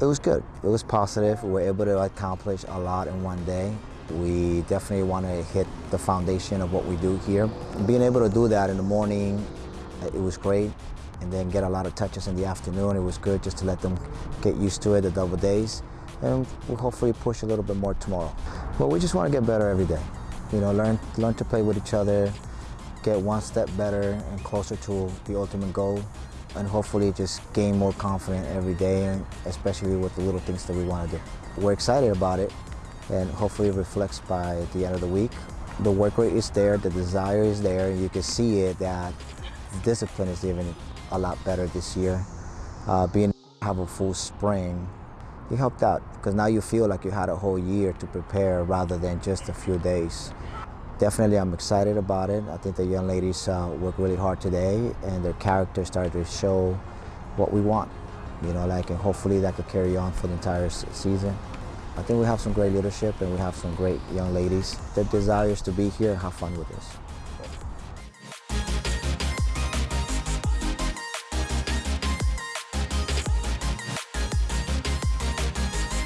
It was good. It was positive. We were able to accomplish a lot in one day. We definitely want to hit the foundation of what we do here. Being able to do that in the morning, it was great. And then get a lot of touches in the afternoon. It was good just to let them get used to it, the double days. And we'll hopefully push a little bit more tomorrow. But we just want to get better every day. You know, learn, learn to play with each other, get one step better and closer to the ultimate goal and hopefully just gain more confidence every day and especially with the little things that we want to do. We're excited about it and hopefully it reflects by the end of the week. The work rate is there, the desire is there, you can see it that discipline is even a lot better this year. Uh, being have a full spring, it helped out because now you feel like you had a whole year to prepare rather than just a few days. Definitely, I'm excited about it. I think the young ladies uh, work really hard today, and their character started to show what we want. You know, like, and hopefully that could carry on for the entire season. I think we have some great leadership, and we have some great young ladies. Their desire is to be here and have fun with us.